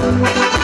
oh you.